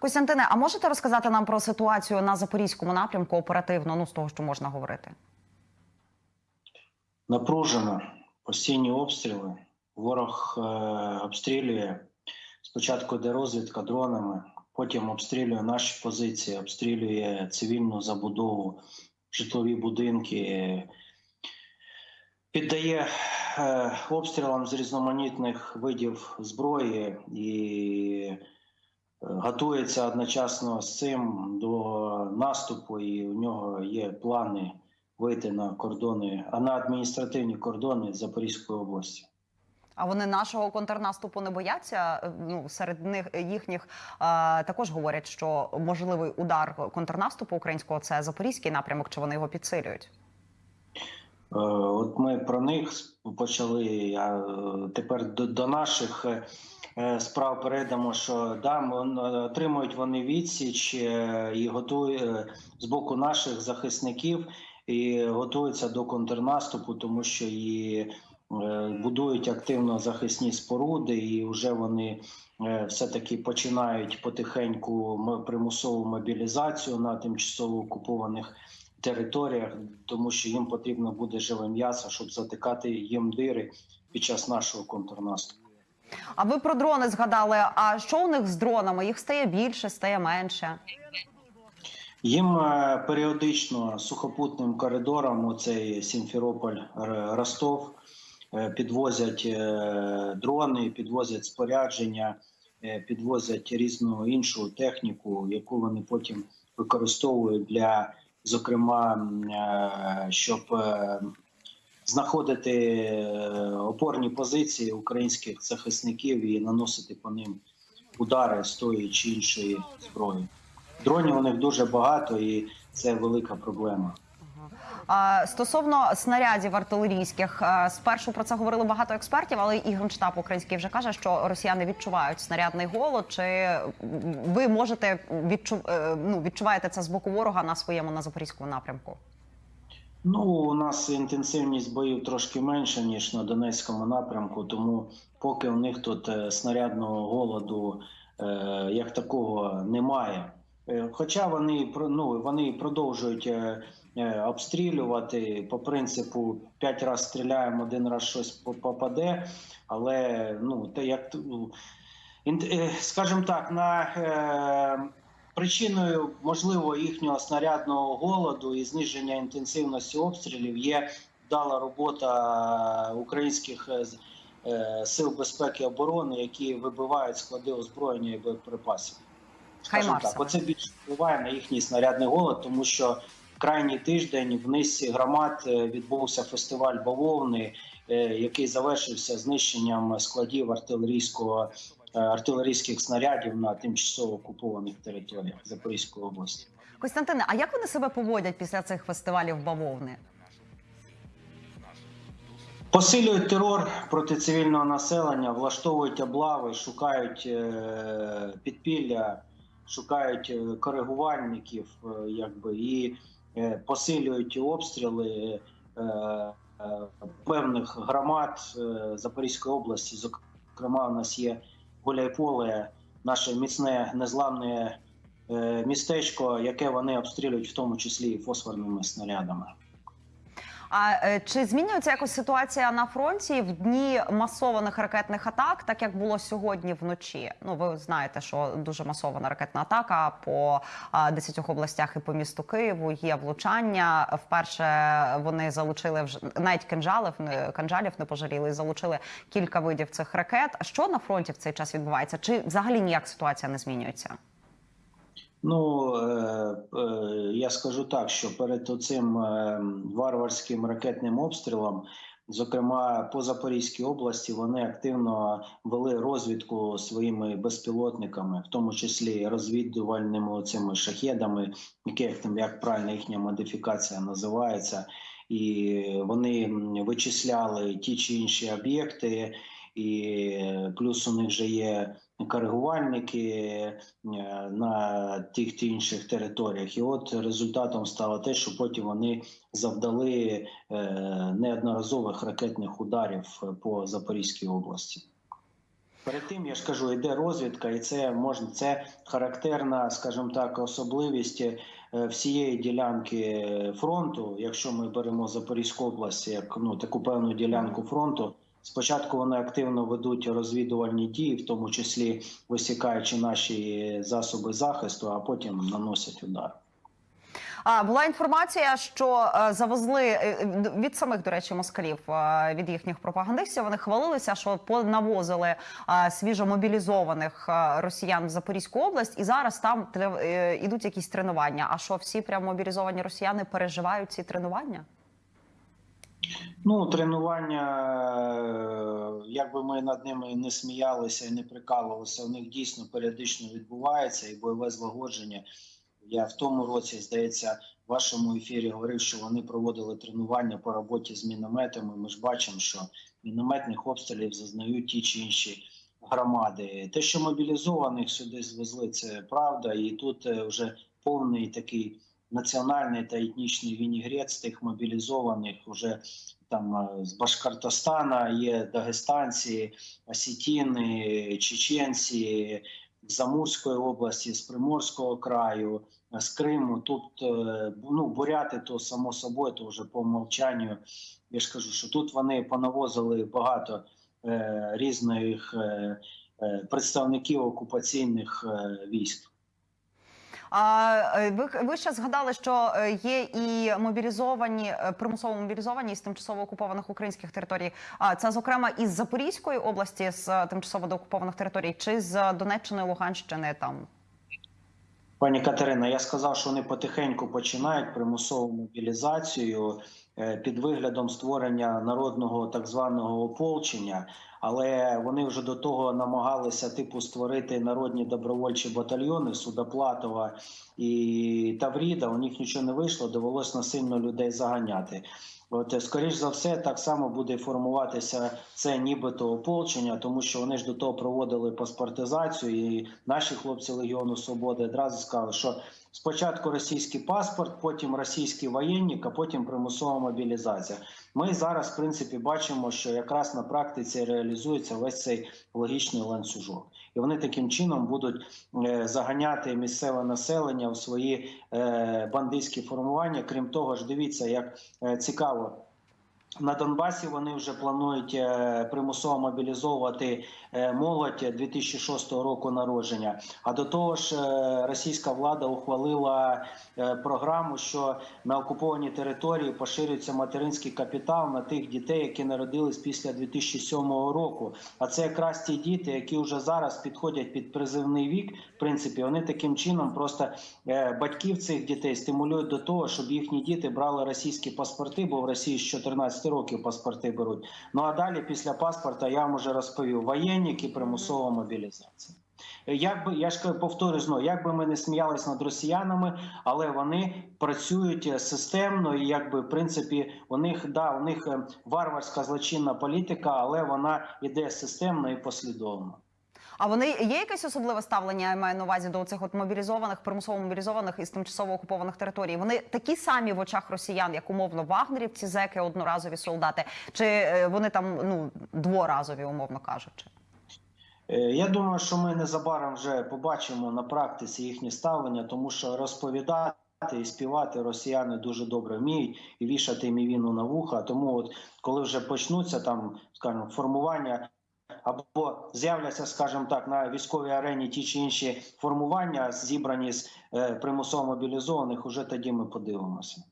Костянтине, а можете розказати нам про ситуацію на запорізькому напрямку оперативно? Ну з того, що можна говорити? Напружено постійні обстріли. Ворог е, обстрілює спочатку йде розвідка дронами, потім обстрілює наші позиції, обстрілює цивільну забудову, житлові будинки, піддає е, обстрілам з різноманітних видів зброї і готується одночасно з цим до наступу, і у нього є плани вийти на кордони, а на адміністративні кордони Запорізької області. А вони нашого контрнаступу не бояться. Ну серед них їхніх е, також говорять, що можливий удар контрнаступу українського це запорізький напрямок, чи вони його підсилюють? Е, От ми про них почали. А тепер до, до наших е, справ перейдемо, що да, отримують вони відсіч е, і готують е, з боку наших захисників і готуються до контрнаступу, тому що і е, будують активно захисні споруди, і вже вони е, все-таки починають потихеньку примусову мобілізацію на тимчасово окупованих територіях, тому що їм потрібно буде живе м'ясо, щоб затикати їм дири під час нашого контрнаступу. А ви про дрони згадали? А що у них з дронами? Їх стає більше, стає менше. Їм е, періодично сухопутним коридором, оцей Сімферополь Р- Ростов, е, підвозять е, дрони, підвозять спорядження, е, підвозять різну іншу техніку, яку вони потім використовують для, зокрема, е, щоб е, знаходити е, опорні позиції українських захисників і наносити по ним удари з тої чи іншої зброї. Дронів у них дуже багато, і це велика проблема. Стосовно снарядів артилерійських, спершу про це говорили багато експертів, але і генштаб український вже каже, що росіяни відчувають снарядний голод. Чи ви можете відчу... е, ну, відчуваєте це з боку ворога на своєму на запорізькому напрямку? Ну, у нас інтенсивність боїв трошки менша, ніж на Донецькому напрямку, тому поки у них тут е, снарядного голоду е, як такого немає. Е, Хоча вони ну, вони продовжують обстрілювати по принципу 5 разів стріляємо, один раз щось попаде, але ну, те як скажімо так, на Причиною можливо їхнього снарядного голоду і зниження інтенсивності обстрілів є вдала робота українських е, е, сил безпеки і оборони, які вибивають склади озброєння і боєприпасів. Скажімо так, оце більше впливає на їхній снарядний голод, тому що крайній тиждень в низці громад е, відбувся фестиваль бавовни, е, який завершився знищенням складів артилерійського е, артилерійських снарядів на тимчасово окупованих територіях Запорізької області. Костянтине, а як вони себе поводять після цих фестивалів бавовни? Посилюють терор проти цивільного населення, влаштовують облави, шукають е, підпілля, шукають е, коригувальників, е, якби і е, посилюють обстріли е, е, певних громад е, Запорізької області. Зокрема, у нас є Гуляйполе, наше міцне незламне е, містечко, яке вони обстрілюють в тому числі і фосфорними снарядами. А е, чи змінюється якось ситуація на фронті в дні масованих ракетних атак, так як було сьогодні вночі? Ну ви знаєте, що дуже масована ракетна атака по а, 10 областях і по місту Києву. Є влучання. Вперше вони залучили вже навіть кинжалів, кинжалів не пожаліли, і залучили кілька видів цих ракет. Що на фронті в цей час відбувається? Чи взагалі ніяк ситуація не змінюється? Ну е, е, я скажу так, що перед цим варварським ракетним обстрілом, зокрема по Запорізькій області, вони активно вели розвідку своїми безпілотниками, в тому числі розвідувальними цими шахедами, які як там як правильно їхня модифікація називається, і вони вичисляли ті чи інші об'єкти. І плюс у них вже є коригувальники е, на тих чи інших територіях. І от результатом стало те, що потім вони завдали е, неодноразових ракетних ударів по Запорізькій області. Перед тим я ж кажу, йде розвідка, і це можна це характерна, скажімо так, особливість е, всієї ділянки фронту. Якщо ми беремо Запорізьку область як ну таку певну ділянку фронту. Спочатку вони активно ведуть розвідувальні дії, в тому числі висікаючи наші засоби захисту, а потім наносять удар. А була інформація, що е, завезли е, від самих, до речі, москалів е, від їхніх пропагандистів. Вони хвалилися, що понавозили е, свіжомобілізованих е, росіян в Запорізьку область, і зараз там е, ідуть якісь тренування. А що всі прямо мобілізовані росіяни переживають ці тренування? Ну, тренування, е, як би ми над ними не сміялися і не прикалувалися, у них дійсно періодично відбувається і бойове злагодження. Я в тому році, здається, в вашому ефірі говорив, що вони проводили тренування по роботі з мінометами. Ми ж бачимо, що мінометних обстрілів зазнають ті чи інші громади. Те, що мобілізованих сюди звезли, це правда, і тут е, вже повний такий національний та етнічний вінігрець тих мобілізованих уже там е, з Башкортостана є дагестанці, осетіни, чеченці з Амурської області, з Приморського краю, з Криму. Тут е, ну, буряти, то само собою, то вже по умовчанню. Я ж кажу, що тут вони понавозили багато е, різних е, е, представників окупаційних е, військ. А е, ви, ви ще згадали, що е, є і мобілізовані, е, примусово мобілізовані з тимчасово окупованих українських територій. А це зокрема із Запорізької області з тимчасово доокупованих територій, чи з Донеччини, Луганщини там. Пані Катерина, я сказав, що вони потихеньку починають примусову мобілізацію під виглядом створення народного так званого ополчення, але вони вже до того намагалися типу створити народні добровольчі батальйони Судоплатова і Тавріда. У них нічого не вийшло, довелось насильно людей заганяти. От, скоріш за все, так само буде формуватися це нібито ополчення, тому що вони ж до того проводили паспортизацію, і наші хлопці Легіону Свободи одразу сказали, що спочатку російський паспорт, потім російський воєнник, а потім примусова мобілізація. Ми зараз, в принципі, бачимо, що якраз на практиці реалізується весь цей логічний ланцюжок, і вони таким чином будуть е, заганяти місцеве населення в свої е, бандитські формування. Крім того ж, дивіться, як е, цікаво. На Донбасі вони вже планують е, примусово мобілізовувати е, молодь 2006 року народження. А до того ж, е, російська влада ухвалила програму, що на окупованій території поширюється материнський капітал на тих дітей, які народились після 2007 року. А це якраз ті діти, які вже зараз підходять під призивний вік. В принципі, вони таким чином просто батьків цих дітей стимулюють до того, щоб їхні діти брали російські паспорти, бо в Росії з 14 років паспорти беруть. Ну а далі після паспорта я вам вже розповів воєнник і примусова мобілізація. Як би я ж кажу, повторюю знову, як би ми не сміялись над росіянами, але вони працюють е, системно, і якби в принципі у них да у них е, варварська злочинна політика, але вона йде системно і послідовно. А вони є якесь особливе ставлення? Я маю на увазі до цих от мобілізованих, примусово мобілізованих із тимчасово окупованих територій. Вони такі самі в очах росіян, як умовно вагнерівці, зеки, одноразові солдати, чи е, вони там ну дворазові, умовно кажучи. Е, Я думаю, що ми незабаром вже побачимо на практиці їхнє ставлення, тому що розповідати і співати росіяни дуже добре вміють і вішати їм і на вуха. Тому, от коли вже почнуться там, скажімо, формування. Або з'являться, скажімо так, на військовій арені ті чи інші формування, зібрані з е, примусово мобілізованих, уже тоді ми подивимося.